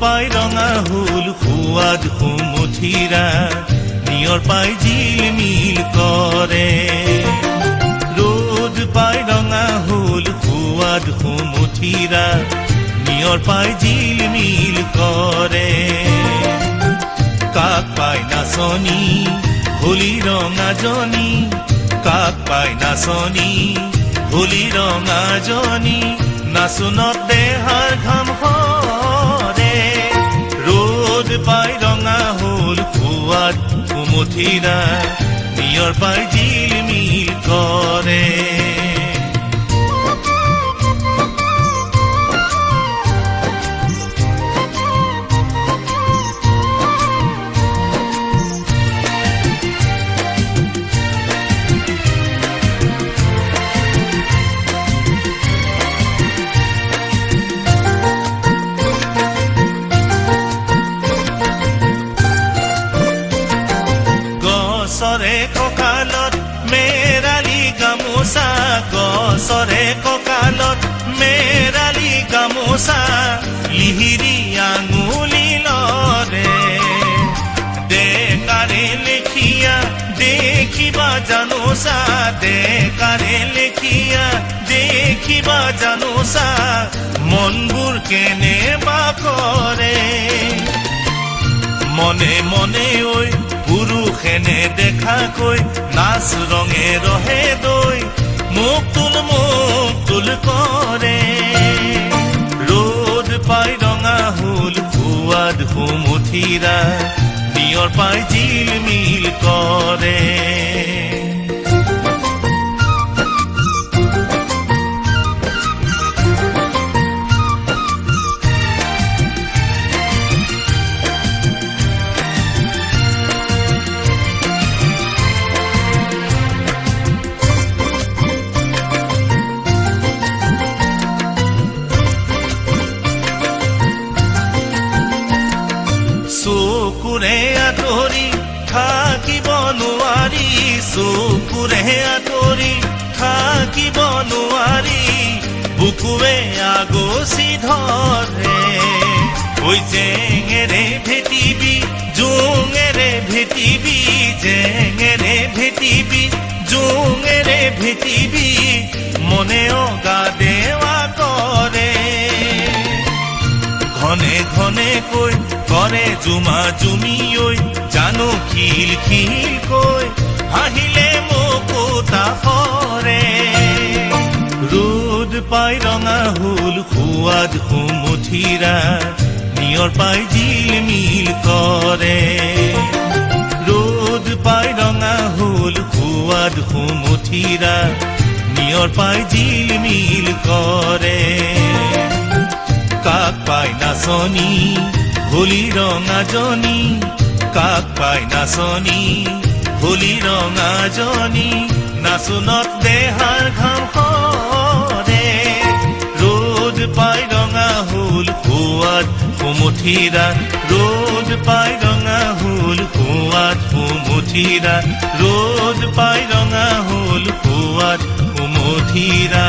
পাই ৰঙা হুল সোৱাদ সুমুঠিৰা নিয়ৰ পাই জিলমিল কৰে। ৰ'দ পাই ৰঙা হুল সোৱাদ সুমুঠিৰা নিয়ৰ পাই জিলমিল কৰে। কাক পাই নাচনী হোলী ৰঙাজনী কাক পাই নাচনী হোলী ৰঙাজনী নাচোনত দেহাৰ ঘাম সৰে var by dealing me. গছৰে কঁকালত মেৰালি গামোচা, গছৰে কঁকালত মেৰালি গামোচা, লিহিৰি আঙুলি লৰে। ডেকাৰে লেখিয়া, দেখিবা জানোচা ডেকাৰে লেখিয়া, দেখিবা জানোচা, মনবোৰ কেনেবা কৰে। মনে মনে ঐ পুৰুষেনে দেখাকৈ নাচ ৰঙে ৰহে দৈ মোক তুল মোক তুল কৰে। ৰ'দ পাই ৰঙা হুল সোৱাদ সুমুঠিৰা নিয়ৰ পাই জিলমিল কৰে। নোৱাৰি চকুৰে আঁতৰি থাকিব নোৱাৰি বুকুৱে আগচি ধৰে ঐ জেঙেৰে ভেটিবি জোঙেৰে ভেটিবি জেঙেৰে ভেটিবি জোঙেৰে ভেটিবি মনে অগা দেৱা কৰে ঘনে ঘনে কৈ কৰে জুমা জুমি ঐ জানো খিল খিল কৈ হাঁহিলে মকুতা সৰে ৰ'দ পাই ৰঙা হুল সোৱাদ সুমুঠিৰা নিয়ৰ পাই জিলমিল কৰে। ৰ'দ পাই ৰঙা হুল সোৱাদ সুমুঠিৰা নিয়ৰ পাই জিলমিল কৰে নাচনি, হোলি ৰঙাজনী কাক পাই নাচনি, হোলি ৰঙাজনী নাচোনত দেহাৰ ঘাম সৰে। ৰ'দ পাই ৰঙা হ'ল সোৱাদ সুমুঠিৰা ৰ'দ পাই ৰঙা হ'ল সোৱাদ সুমুঠিৰা ৰ'দ পাই ৰঙা হ'ল সোৱাদ সুমুঠিৰা